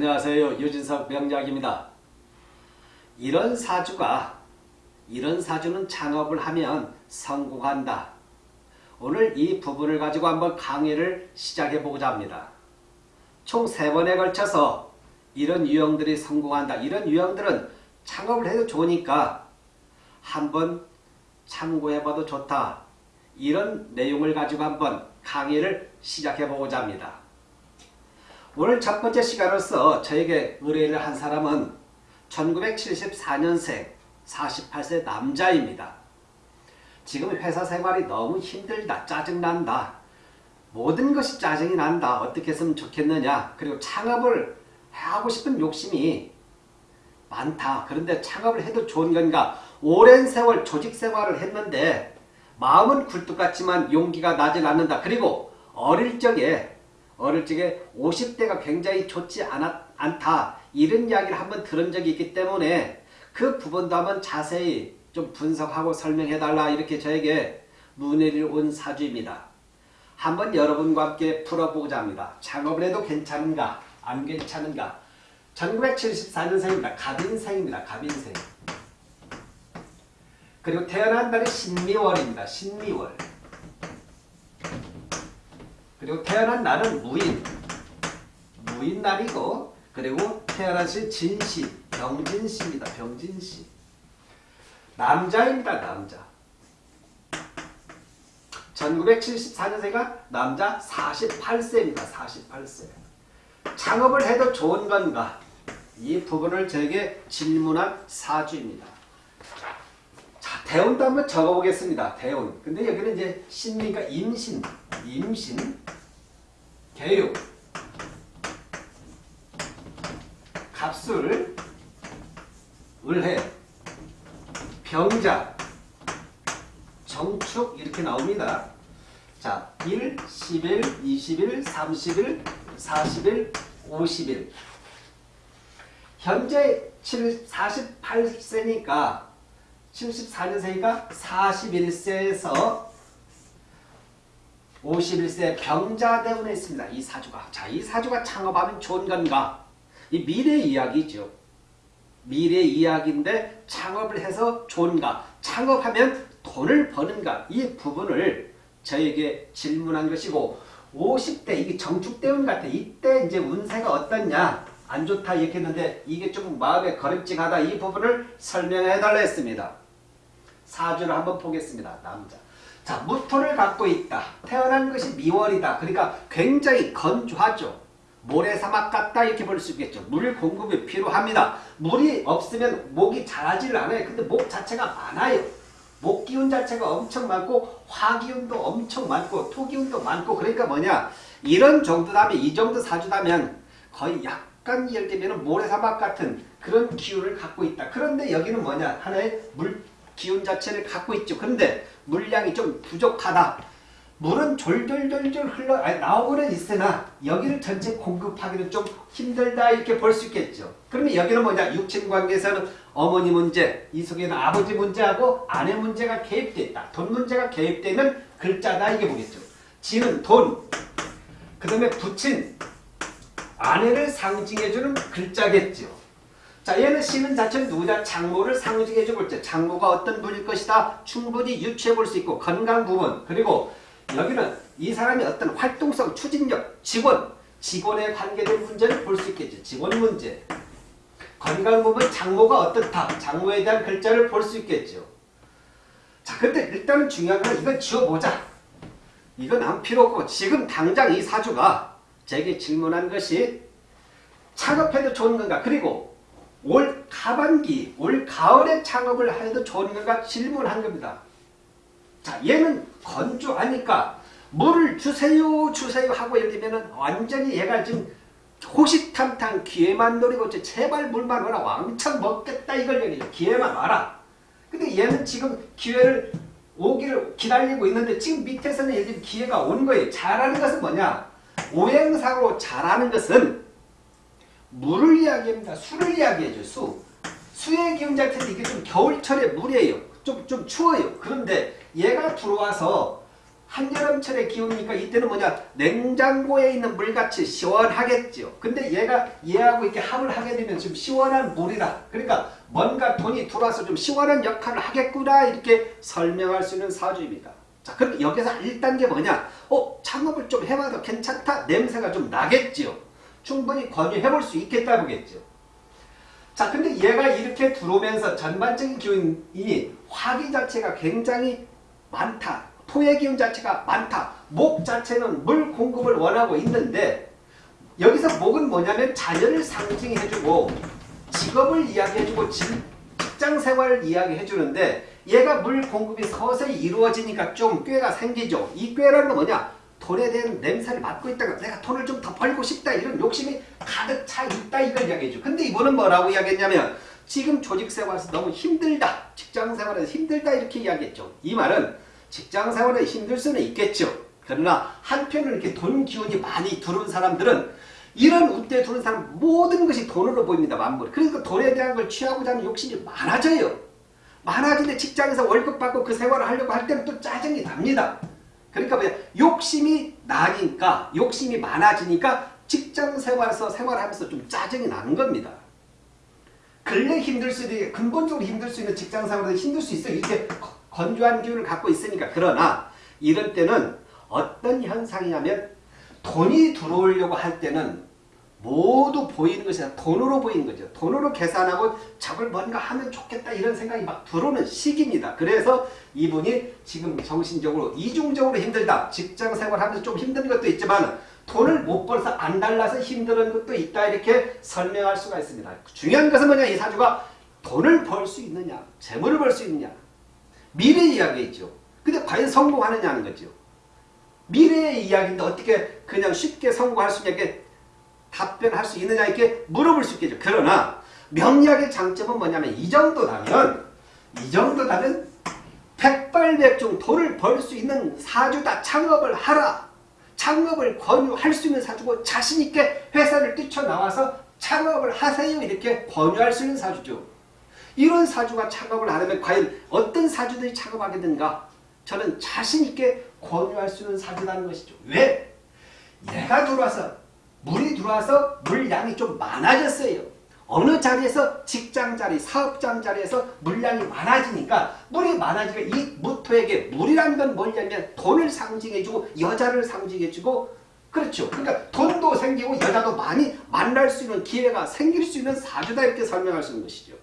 안녕하세요. 유진석 명작입니다. 이런 사주가 이런 사주는 창업을 하면 성공한다. 오늘 이 부분을 가지고 한번 강의를 시작해 보고자 합니다. 총 세 번에 걸쳐서 이런 유형들이 성공한다. 이런 유형들은 창업을 해도 좋으니까 한번 참고해 봐도 좋다. 이런 내용을 가지고 한번 강의를 시작해 보고자 합니다. 오늘 첫 번째 시간으로서 저에게 의뢰를 한 사람은 1974년생 48세 남자입니다. 지금 회사 생활이 너무 힘들다. 짜증난다. 모든 것이 짜증이 난다. 어떻게 했으면 좋겠느냐. 그리고 창업을 하고 싶은 욕심이 많다. 그런데 창업을 해도 좋은 건가. 오랜 세월 조직 생활을 했는데 마음은 굴뚝 같지만 용기가 나질 않는다. 그리고 어릴 적에 어릴 적에 50대가 굉장히 좋지 않았, 않다. 이런 이야기를 한번 들은 적이 있기 때문에 그 부분도 한번 자세히 좀 분석하고 설명해달라 이렇게 저에게 문의를 온 사주입니다. 한번 여러분과 함께 풀어보고자 합니다. 창업을 해도 괜찮은가 안 괜찮은가 1974년생입니다. 갑인생입니다. 갑인생 그리고 태어난 달이 신미월입니다. 신미월 그리고 태어난 날은 무인 무인 날이고 그리고 태어나신 진시 병진시입니다. 병진시 남자입니다. 남자 1974년생가 남자 48세입니다. 48세 창업을 해도 좋은 건가 이 부분을 저에게 질문한 사주입니다. 자, 대운도 한번 적어보겠습니다. 대운. 근데 여기는 이제 신미가 임신, 임신, 개유, 갑술, 을해, 병자, 정축 이렇게 나옵니다. 자, 1, 10일, 20일, 30일, 40일, 50일. 현재 7, 48세니까 74년생이니까 41세에서 51세 병자대운에 있습니다. 이 사주가. 자, 이 사주가 창업하면 좋은 건가? 이 미래 이야기죠. 미래 이야기인데 창업을 해서 좋은가? 창업하면 돈을 버는가? 이 부분을 저에게 질문한 것이고 50대 이게 정축대운 같아. 이때 이제 운세가 어떻냐? 안 좋다 이렇게 했는데 이게 조금 마음에 거름직하다. 이 부분을 설명해 달라 했습니다. 사주를 한번 보겠습니다. 남자. 자, 무토를 갖고 있다. 태어난 것이 미월이다. 그러니까 굉장히 건조하죠. 모래사막 같다 이렇게 볼 수 있겠죠. 물 공급이 필요합니다. 물이 없으면 목이 자라지를 않아요. 근데 목 자체가 많아요. 목 기운 자체가 엄청 많고 화 기운도 엄청 많고 토 기운도 많고 그러니까 뭐냐 이런 정도라면 이 정도 사주다면 거의 약간 예를 들면 모래사막 같은 그런 기운을 갖고 있다. 그런데 여기는 뭐냐 하나의 물 기운 자체를 갖고 있죠. 그런데 물량이 좀 부족하다. 물은 졸졸졸졸 흘러 나오고는 있으나 여기를 전체 공급하기는 좀 힘들다 이렇게 볼 수 있겠죠. 그러면 여기는 뭐냐 육친 관계에서는 어머니 문제 이 속에는 아버지 문제하고 아내 문제가 개입돼 있다. 돈 문제가 개입되는 글자다 이게 보겠죠. 지는 돈, 그 다음에 부친 아내를 상징해주는 글자겠죠. 자 얘는 씨는 자체는 누구냐 장모를 상징해 주고 있죠. 장모가 어떤 분일 것이다 충분히 유추해 볼 수 있고 건강 부분 그리고 여기는 이 사람이 어떤 활동성 추진력 직원 직원에 관계된 문제를 볼 수 있겠죠. 직원 문제 건강 부분 장모가 어떻다 장모에 대한 글자를 볼 수 있겠죠. 자 근데 일단은 중요한 건 이건 지워보자. 이건 안 필요 없고 지금 당장 이 사주가 제게 질문한 것이 창업해도 좋은 건가 그리고 올 하반기, 올 가을에 창업을 해도 좋은 건가 질문한 겁니다. 자, 얘는 건조하니까 물을 주세요, 주세요 하고 예를 들면 완전히 얘가 지금 호시탐탐 기회만 노리고 제발 물만 와라 왕창 먹겠다 이걸 얘기해요. 기회만 와라. 근데 얘는 지금 기회를 오기를 기다리고 있는데 지금 밑에서는 들면 기회가 온 거예요. 잘하는 것은 뭐냐? 오행사로 잘하는 것은 물을 이야기합니다. 수를 이야기해줘. 수. 수의 기운 자체는 이게 좀 겨울철에 물이에요. 좀, 좀 추워요. 그런데 얘가 들어와서 한여름철의 기운이니까 이때는 뭐냐 냉장고에 있는 물같이 시원하겠죠. 근데 얘가 얘하고 이렇게 합을 하게 되면 좀 시원한 물이라 그러니까 뭔가 돈이 들어와서 좀 시원한 역할을 하겠구나 이렇게 설명할 수 있는 사주입니다. 자 그럼 여기서 1단계 뭐냐 어 창업을 좀 해봐도 괜찮다 냄새가 좀 나겠죠. 충분히 권유해 볼 수 있겠다 보겠죠. 자 근데 얘가 이렇게 들어오면서 전반적인 기운이 화기 자체가 굉장히 많다. 토의 기운 자체가 많다. 목 자체는 물 공급을 원하고 있는데 여기서 목은 뭐냐면 자녀를 상징해주고 직업을 이야기해주고 직장 생활을 이야기해주는데 얘가 물 공급이 서서히 이루어지니까 좀 꾀가 생기죠. 이 꾀라는 건 뭐냐? 돈에 대한 냄새를 맡고 있다가 내가 돈을 좀 더 벌고 싶다 이런 욕심이 가득 차 있다 이걸 이야기해줘. 근데 이분은 뭐라고 이야기했냐면 지금 조직생활에서 너무 힘들다. 직장생활에서 힘들다 이렇게 이야기했죠. 이 말은 직장생활에 힘들 수는 있겠죠. 그러나 한편으로 이렇게 돈 기운이 많이 들어온 사람들은 이런 운때 들어온 사람 모든 것이 돈으로 보입니다. 만물. 그러니까 돈에 대한 걸 취하고자 하는 욕심이 많아져요. 많아지는데 직장에서 월급 받고 그 생활을 하려고 할 때는 또 짜증이 납니다. 그러니까 뭐냐 욕심이 나니까 욕심이 많아지니까 직장 생활에서 생활하면서 좀 짜증이 나는 겁니다. 근래 힘들 수 있는 근본적으로 힘들 수 있는 직장 생활에서 힘들 수 있어요. 이렇게 건조한 기운을 갖고 있으니까 그러나 이럴 때는 어떤 현상이냐면 돈이 들어오려고 할 때는 모두 보이는 것이 돈으로 보이는 거죠. 돈으로 계산하고 저걸 뭔가 하면 좋겠다 이런 생각이 막 들어오는 시기입니다. 그래서 이분이 지금 정신적으로 이중적으로 힘들다. 직장 생활하면서 좀 힘든 것도 있지만 돈을 못 벌어서 안 달라서 힘든 것도 있다 이렇게 설명할 수가 있습니다. 중요한 것은 뭐냐 이 사주가 돈을 벌 수 있느냐 재물을 벌 수 있느냐 미래 이야기있죠. 근데 과연 성공하느냐는 거죠. 미래의 이야기인데 어떻게 그냥 쉽게 성공할 수 있냐 답변할 수 있느냐 이렇게 물어볼 수 있겠죠. 그러나 명리학의 장점은 뭐냐면 이 정도라면 이 정도라면 백발백중 돈을 벌 수 있는 사주다. 창업을 하라. 창업을 권유할 수 있는 사주고 자신있게 회사를 뛰쳐나와서 창업을 하세요. 이렇게 권유할 수 있는 사주죠. 이런 사주가 창업을 하려면 과연 어떤 사주들이 창업하게 된가? 저는 자신있게 권유할 수 있는 사주라는 것이죠. 왜? 얘가 들어와서 물이 들어와서 물량이 좀 많아졌어요. 어느 자리에서 직장 자리, 사업장 자리에서 물량이 많아지니까 물이 많아지니까 이 무토에게 물이라는 건 뭐냐면 돈을 상징해주고 여자를 상징해주고 그렇죠. 그러니까 돈도 생기고 여자도 많이 만날 수 있는 기회가 생길 수 있는 사주다 이렇게 설명할 수 있는 것이죠.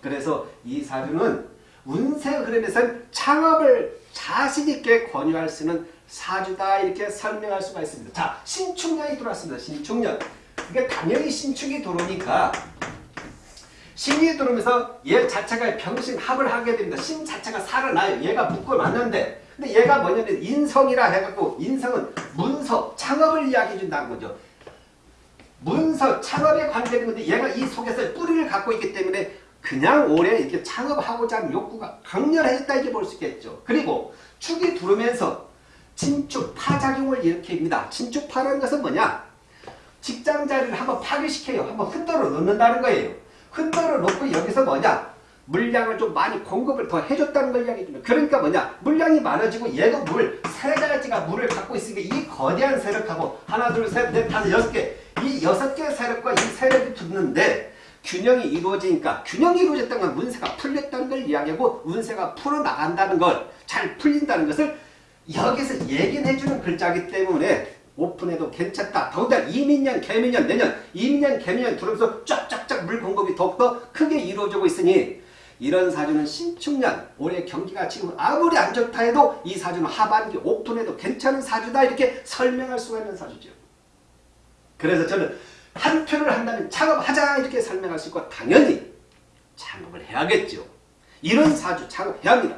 그래서 이 사주는 운세 흐름에서 창업을 자신있게 권유할 수 있는 사주다 이렇게 설명할 수가 있습니다. 자 신축년이 들어왔습니다. 신축년. 그게 당연히 신축이 들어오니까 신이 들어오면서 얘 자체가 병신 합을 하게 됩니다. 신 자체가 살아나요. 얘가 묶어놨는데 근데 얘가 뭐냐면 인성이라 해갖고 인성은 문서, 창업을 이야기해 준다는 거죠. 문서, 창업에 관계된 건데 얘가 이 속에서 뿌리를 갖고 있기 때문에 그냥 오래 이렇게 창업하고자 하는 욕구가 강렬해졌다 이렇게 볼 수 있겠죠. 그리고 축이 들어오면서 친축, 파작용을 일으킵니다. 친축파라는 것은 뭐냐? 직장 자리를 한번 파괴시켜요. 한번 흔들어 놓는다는 거예요. 흔들어 놓고 여기서 뭐냐? 물량을 좀 많이 공급을 더 해줬다는 걸 이야기해줍니다. 그러니까 뭐냐? 물량이 많아지고 얘도 물, 세 가지가 물을 갖고 있으니까 이 거대한 세력하고 하나, 둘, 셋, 넷, 다섯, 여섯 개, 이 여섯 개 세력과 이 세력이 붙는데 균형이 이루어지니까 균형이 이루어졌다는 건 운세가 풀렸다는 걸 이야기하고 운세가 풀어나간다는 걸, 잘 풀린다는 것을 여기서 얘기는 해주는 글자기 때문에 오픈해도 괜찮다. 더군다나 이민년, 개민년, 내년, 이민년, 개민년 들어오면서 쫙쫙쫙 물 공급이 더욱더 크게 이루어지고 있으니 이런 사주는 신축년, 올해 경기가 지금 아무리 안 좋다 해도 이 사주는 하반기 오픈해도 괜찮은 사주다 이렇게 설명할 수가 있는 사주죠. 그래서 저는 한 표를 한다면 창업하자 이렇게 설명할 수 있고 당연히 창업을 해야겠죠. 이런 사주 창업해야 합니다.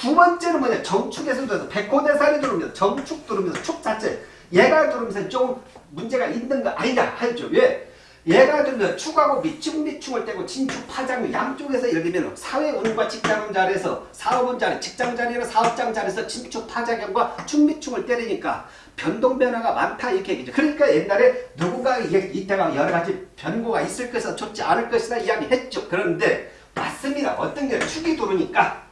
두 번째는 뭐냐 정축에서 들어서 백호대살이 들어오면서 정축 들어오면서 축 자체 얘가 들어오면서 좀 문제가 있는 거 아니냐 하죠. 왜? 얘가 들면 축하고 미축 미축을 떼고 진축 파장 양쪽에서 예를 들면 사회 운과 직장 자리에서 사업운 자리 직장 자리나 사업장 자리에서 진축 파장과 축 미축을 때리니까 변동 변화가 많다 이렇게 얘기죠. 그러니까 옛날에 누군가 이때가 여러 가지 변고가 있을 것이다 좋지 않을 것이다 이야기했죠. 그런데 맞습니다. 어떤 게 축이 들어오니까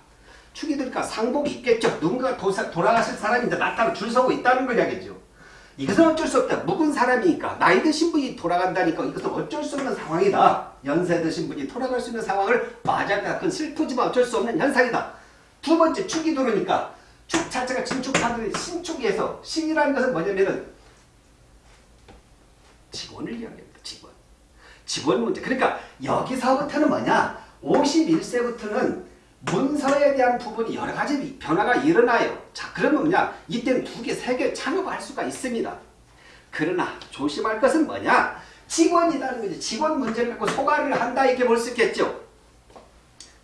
축이 드니까 상복이 있겠죠. 누군가 도사, 돌아가실 사람이 이제 나타나 줄 서고 있다는 걸 이야기죠. 이것은 어쩔 수 없다. 묵은 사람이니까 나이 드신 분이 돌아간다니까 이것은 어쩔 수 없는 상황이다. 연세 드신 분이 돌아갈 수 있는 상황을 맞이한다. 그건 슬프지만 어쩔 수 없는 현상이다. 두 번째 축이 들어오니까 축 자체가 진축하는 신축에서 신이라는 것은 뭐냐면은 직원을 이야기합니다. 직원. 직원 문제. 그러니까 여기서부터는 뭐냐? 51세부터는 문서에 대한 부분이 여러 가지 변화가 일어나요. 자, 그러면 뭐냐? 이때는 두 개, 세개 창업할 수가 있습니다. 그러나 조심할 것은 뭐냐? 직원이라는 거지. 직원 문제를 갖고 소가를 한다 이렇게 볼 수 있겠죠.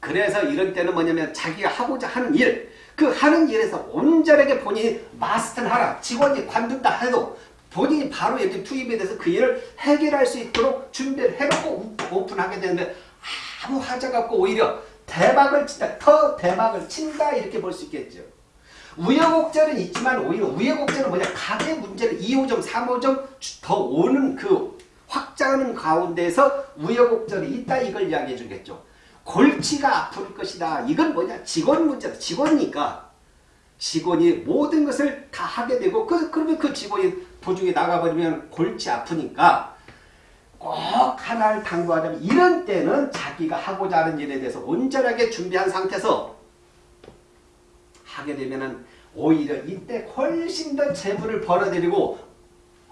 그래서 이런 때는 뭐냐면 자기가 하고자 하는 일, 그 하는 일에서 온전하게 본인이 마스터를 하라. 직원이 관둔다 해도 본인이 바로 이렇게 투입이 돼서 그 일을 해결할 수 있도록 준비를 해놓고 오픈하게 되는데 아무 하자가 없고 오히려 대박을 친다. 더 대박을 친다 이렇게 볼 수 있겠죠. 우여곡절은 있지만 오히려 우여곡절은 뭐냐 가게 문제를 2호점 3호점 더 오는 그 확장하는 가운데서 우여곡절이 있다 이걸 이야기해 주겠죠. 골치가 아플 것이다. 이건 뭐냐 직원 문제다. 직원이니까 직원이 모든 것을 다 하게 되고 그, 그러면 그 직원이 도중에 나가버리면 골치 아프니까 꼭 하나를 당부하자면 이런 때는 자기가 하고자 하는 일에 대해서 온전하게 준비한 상태에서 하게 되면은 오히려 이때 훨씬 더 재물을 벌어들이고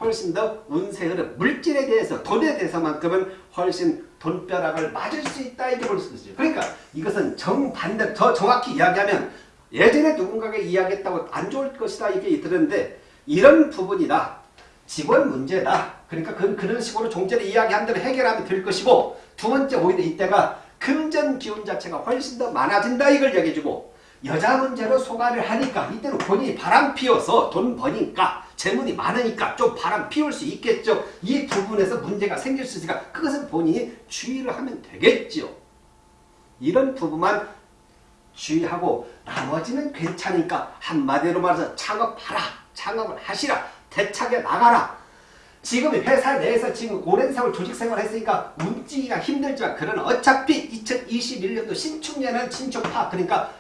훨씬 더 운세 흐름, 물질에 대해서 돈에 대해서만큼은 훨씬 돈벼락을 맞을 수 있다 이렇게 볼 수 있죠. 그러니까 이것은 정반대, 더 정확히 이야기하면 예전에 누군가가 이야기했다고 안 좋을 것이다 이게 들었는데 이런 부분이다. 직원 문제다. 그러니까 그, 그런 식으로 종전에 이야기한 대로 해결하면 될 것이고 두 번째 오히려 이때가 금전 기운 자체가 훨씬 더 많아진다 이걸 얘기해주고 여자 문제로 소가를 하니까 이때는 본인이 바람 피워서 돈 버니까 재물이 많으니까 좀 바람 피울 수 있겠죠. 이 부분에서 문제가 생길 수 있으니까 그것은 본인이 주의를 하면 되겠죠. 이런 부분만 주의하고 나머지는 괜찮으니까 한마디로 말해서 창업하라. 창업을 하시라. 대차게 나가라. 지금 회사 내에서 지금 오랜 세월 조직생활 했으니까 움직이기가 힘들지만 그러나 어차피 2021년도 신축년은 신축파 그러니까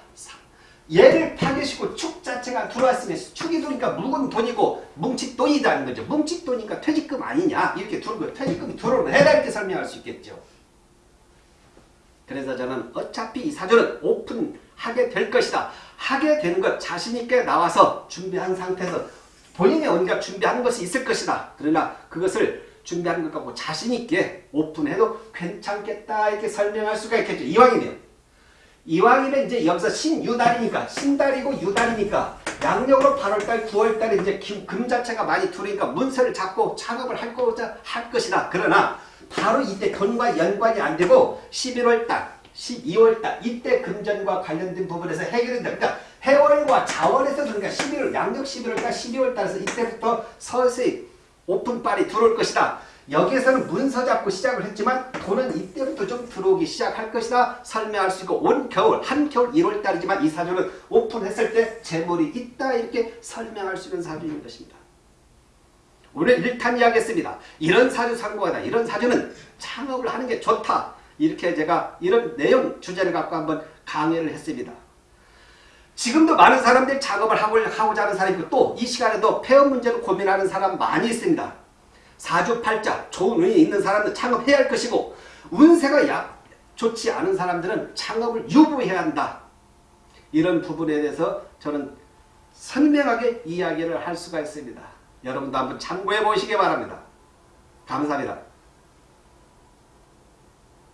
얘를 파괴시고 축 자체가 들어왔으면 축이 들어오니까 묵은 돈이고 뭉칫 돈이라는 거죠. 뭉칫 돈이니까 퇴직금 아니냐 이렇게 들어오고 퇴직금이 들어오는 해다 이렇게 설명할 수 있겠죠. 그래서 저는 어차피 이 사주는 오픈하게 될 것이다. 하게 되는 것 자신있게 나와서 준비한 상태에서 본인이 어딘가 준비하는 것이 있을 것이다. 그러나 그것을 준비하는 것 갖고 자신있게 오픈해도 괜찮겠다 이렇게 설명할 수가 있겠죠. 이왕이면. 이왕이면 이제 여기서 신유달이니까 신달이고 유달이니까 양력으로 8월달 9월달에 이제 금 자체가 많이 들어오니까 문서를 잡고 작업을 할 거자 할 것이다. 그러나 바로 이때 돈과 연관이 안 되고 11월달 12월달 이때 금전과 관련된 부분에서 해결된다. 그러니까 해월과 자월에서 그러니까 11월 양력 11월달 12월 달에서 이때부터 서서히 오픈빨이 들어올 것이다. 여기에서는 문서 잡고 시작을 했지만 돈은 이때부터 좀 들어오기 시작할 것이다 설명할 수 있고 온 겨울 한겨울 1월달이지만 이 사주는 오픈했을 때 재물이 있다 이렇게 설명할 수 있는 사주인 것입니다. 오늘 1탄 이야기했습니다. 이런 사주 상고하다 이런 사주는 창업을 하는 게 좋다 이렇게 제가 이런 내용 주제를 갖고 한번 강의를 했습니다. 지금도 많은 사람들이 작업을 하고자 하는 사람이 있고 또 이 시간에도 폐업 문제로 고민하는 사람 많이 있습니다. 사주팔자 좋은 운이 있는 사람들 창업해야 할 것이고 운세가 약 좋지 않은 사람들은 창업을 유보해야 한다. 이런 부분에 대해서 저는 선명하게 이야기를 할 수가 있습니다. 여러분도 한번 참고해 보시기 바랍니다. 감사합니다.